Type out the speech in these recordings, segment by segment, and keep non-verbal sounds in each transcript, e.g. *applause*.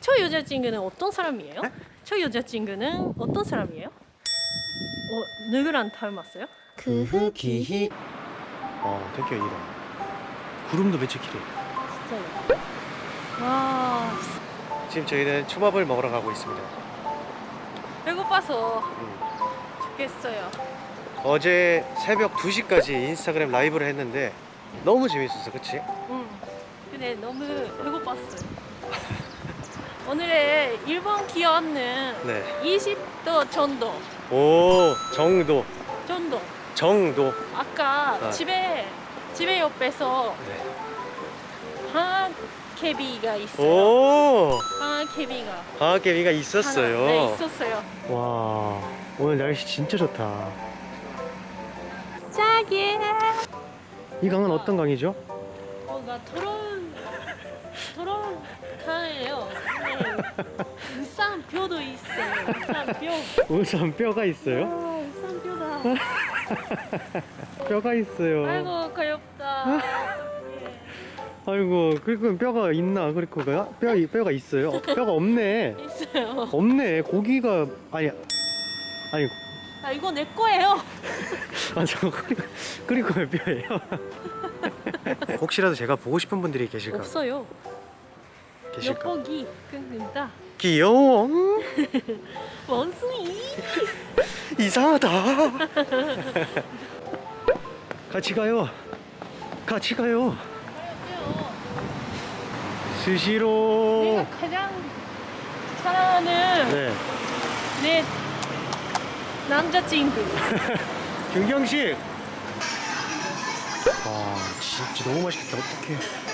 저 여자친구는 어떤 사람이에요? 네? 저 여자친구는 어떤 사람이에요? 어, 누구랑 닮았어요? 그흐 기히 어 되게 이다 구름도 며칠 길해 진짜요? 와, 지금 저희는 초밥을 먹으러 가고 있습니다 배고파서 음. 죽겠어요. 어제 새벽 2시까지 인스타그램 라이브를 했는데 너무 재밌었어 그치? 응. 근데 너무 배고팠어요. 오늘의 일본 기온은 네. 20도 정도. 오 정도 정도. 정도 아까 아. 집에 집에 옆에서 네. 방개비가 있어요. 오 방개비가 방학개미가 하나, 있었어요 네, 있었어요. 와 오늘 날씨 진짜 좋다 자기. 이 강은 어떤 강이죠? 어, 나 더러운 더러운 강이에요. 네. 우산 뼈도 있어요. 우산 뼈. 우선 뼈가 있어요? 아, 우산 뼈다. *laughs* 뼈가 있어요 아이고 귀엽다. 예. *laughs* 아이고 그리고 뼈가 있나 그리고가 뼈 뼈가 있어요 어, 뼈가 없네 *laughs* 있어요. 없네 고기가 아니 아니 아 이거 내 거예요. 아 저거 그리고 그리고 왜 뼈예요? 혹시라도 제가 보고 싶은 분들이 계실까 없어요. 계실까? 엿보기 끊는다. 귀여워. *laughs* 원숭이. *laughs* 이상하다. 같이 가요. 같이 가요. 스시로. 내가 가장 사랑하는 네. 내 남자친구. *laughs* 김경식. 아 진짜 너무 맛있겠다. 어떡해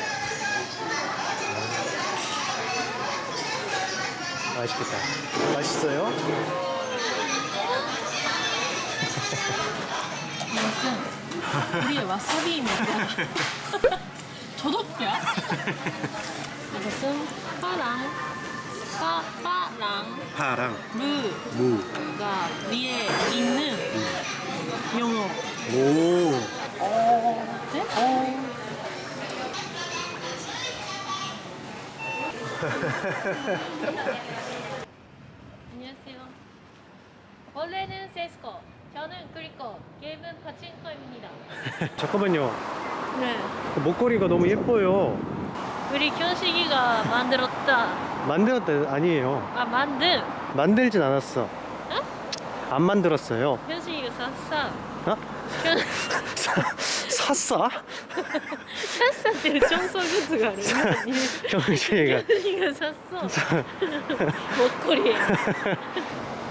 맛있겠다 맛있어요? 무슨 우리의 와사비입니다. *laughs* 저도요? 이것은 파랑, 파, 파랑, 파랑 루가 무 위에 있는 영어. 오. 네? 어. 안녕하세요. 원래는 세스코, 저는 그리코, 게임은 파친코입니다. *laughs* 잠깐만요 네. 그 목걸이가 너무 예뻐요 우리 현식이가 만들었다. 만들었다 아니에요 아 만든 만들진 않았어 안 만들었어요 현식이가 샀어. 어? 현 샀어? 샀어って 청소기가 아니야. 경식이가 현식이가 샀어. 목걸이.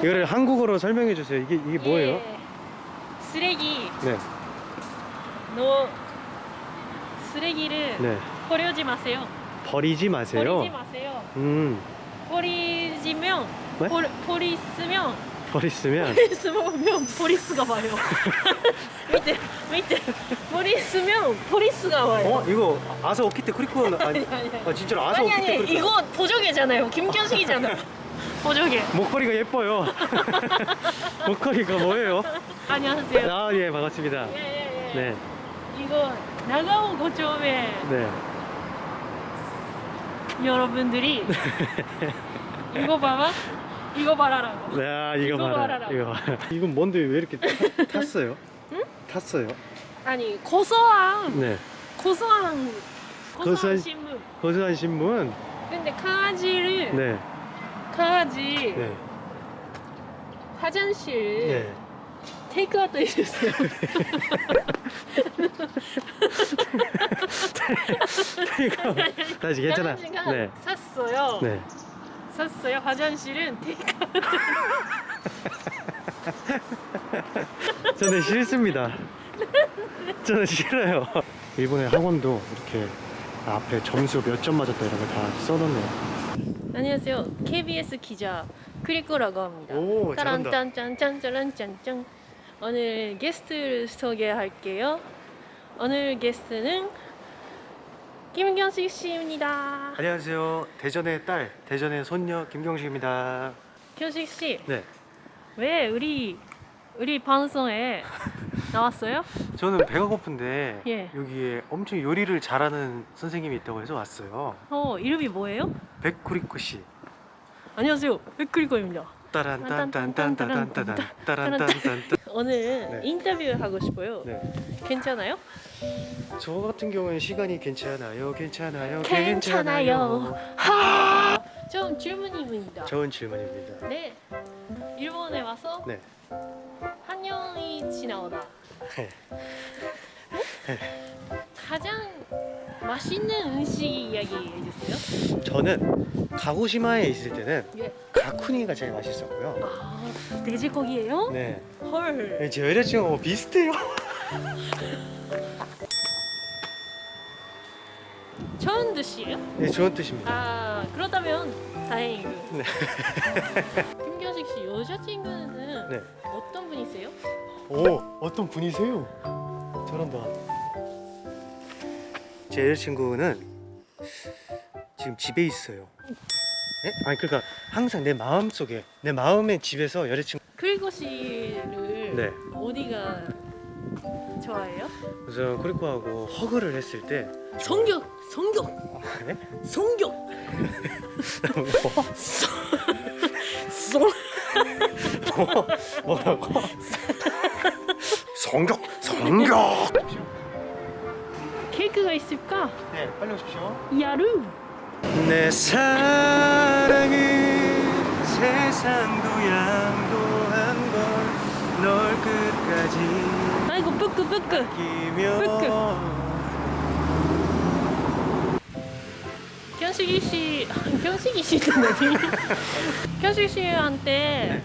이거를 한국어로 설명해 주세요 이게 이게 뭐예요? 예. 쓰레기 네노 쓰레기를 네. 버리지 마세요. 버리지 마세요. 버리지 마세요. 음, 버리지면 네? 버, 버리스면 버리으면 버리스면 포리스가 와요. *laughs* 밑에 밑에 버리스면 포리스가 와요. 어 이거 아사 오키테 크리코 아니. 아 진짜로 아사 아니 오키테 아니 크리코 이거 보조개잖아요. 김현식이잖아요. 보조개. 목걸이가 예뻐요. *laughs* 목걸이가 뭐예요? 안녕하세요. 아예 반갑습니다. 예예예. 네, 이거 나가오 고점에 네. 여러분들이 *laughs* 이거 봐봐. 이거 봐라라고. 네, 아, 이거, 이거 봐라. 봐라라. 이거 봐라. 이건 뭔데 왜 이렇게 타- 탔어요? *laughs* 응? 탔어요? 아니 고소한 네. 고소한 고소한 고소한- 신문. 고소한 신문. 근데 강아지를 네, 강아지 네, 화장실 네. 테이크아웃 해주세요. *laughs* *laughs* 이거 다시 괜찮아. 네, 샀어요. 네. 샀어요. 화장실은 *laughs* 테이크아웃. *laughs* 저는 싫습니다. 저는 싫어요. 일본의 학원도 이렇게 앞에 점수 몇 점 맞았다 이런 걸 다 써놓네요. 안녕하세요. KBS 기자 크리코라고 합니다. 오, 잘한다. 따란짠짠짠짜란짠짠. 오늘 게스트를 소개할게요. 오늘 게스트는 김경식 씨입니다. 안녕하세요. 대전의 딸, 대전의 손녀 김경식입니다. 경식 씨, 네. 왜 우리 우리 방송에 나왔어요? 저는 배가 고픈데 예. 여기에 엄청 요리를 잘하는 선생님이 있다고 해서 왔어요. 어 이름이 뭐예요? 백구리코 씨. 안녕하세요 백그리코입니다 따란 딴딴딴딴딴딴 따란 딴딴딴. 오늘 네. 인터뷰 하고 싶어요 네. 괜찮아요? 저 같은 경우는 시간이 괜찮아요. 괜찮아요. 괜찮아요 하! 좀 질문입니다 좋은 질문입니다. 네 일본에 와서 네. 한 년이 지나오다 네. 가장 맛있는 음식 이야기 해주세요 저는 가고시마에 있을 때는 예. 가쿠니가 제일 맛있었고요. 아 돼지고기예요? 네. 헐 네, 제 여자친구하고 비슷해요. 좋은 뜻이에요? 네, 좋은 뜻입니다. 아 그렇다면 다행이고 네. *laughs* 김경식 씨 여자친구는 네. 어떤 분이세요? 오, 어떤 분이세요? 저런다. 제 여자친구는 지금 집에 있어요. 네? 아니 그러니까 항상 내 마음 속에 내 마음의 집에서 여자친구. 그리고 씨를 네. 어디가 좋아해요? 우선 코리코하고 허그를 했을 때 성격 성격 아, 네? 성격 성 뭐, 뭐라고? 성격, 성격. 케이크가 있을까? 네, 빨리 오십시오. 야루 내 사랑은 세상도 양도한 걸 널 끝까지 아이고 뿌끄 뿌끄 아끼며 경식이 씨 경식이 씨는 어디? 경식이 씨한테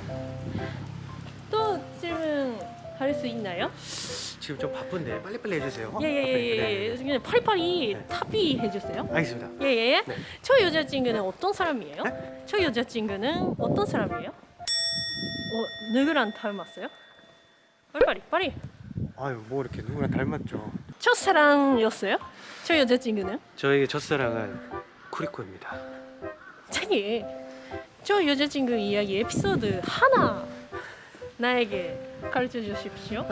또 질문 할 수 있나요? 지금 좀 바쁜데 빨리빨리 해주세요 네, 예예 예. 그냥 파리파리 네. 탑이 해주세요. 알겠습니다 예예. 네. 저 여자친구는 어떤 사람이에요? 저 여자친구는 어떤 사람이에요? 어 누구랑 닮았어요? 빨리 빨리. 아유 뭐 이렇게 누구랑 닮았죠 첫사랑이었어요? 저 여자친구는? 저에게 첫사랑은 쿠리코입니다 자기 저 여자친구 이야기 에피소드 하나 나에게 가르쳐 주십시오.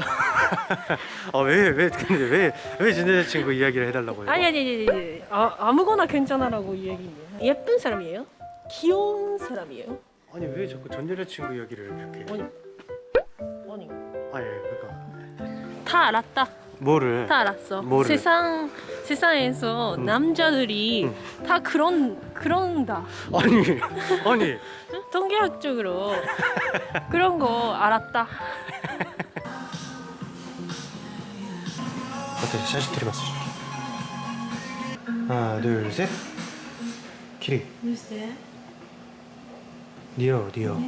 *laughs* 아왜왜 근데 왜왜 제 여자친구 이야기를 해달라고 해요? 아니 아니 아니 아니 아, 아무거나 괜찮아라고 이야기네요. 예쁜 사람이에요? 귀여운 사람이에요? 아니 왜 자꾸 전 여자친구 이야기를 그렇게 아니 아니 다 알았다. 뭐를 다 알았어. 뭐를? 세상 세상에서 음. 남자들이 다 그런 그런다. 아니 아니 *laughs* 통계학적으로 그런 거 알았다. 어때 샷이 들어갔어 하나 둘셋 키리 글쎄. 니어 니어